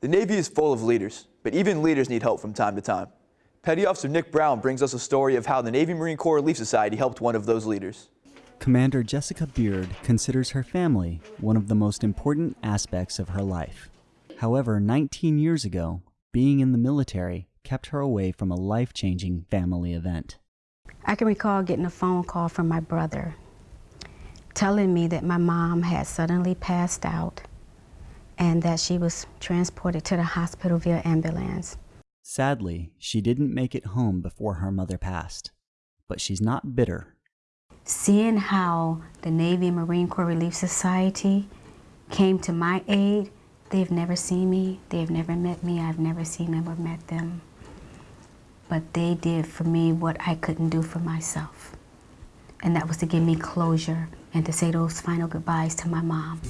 The Navy is full of leaders, but even leaders need help from time to time. Petty Officer Nick Brown brings us a story of how the Navy Marine Corps Relief Society helped one of those leaders. Commander Jessica Beard considers her family one of the most important aspects of her life. However, 19 years ago, being in the military kept her away from a life changing family event. I can recall getting a phone call from my brother telling me that my mom had suddenly passed out and that she was transported to the hospital via ambulance. Sadly, she didn't make it home before her mother passed, but she's not bitter. Seeing how the Navy and Marine Corps Relief Society came to my aid, they've never seen me, they've never met me, I've never seen them or met them. But they did for me what I couldn't do for myself. And that was to give me closure and to say those final goodbyes to my mom.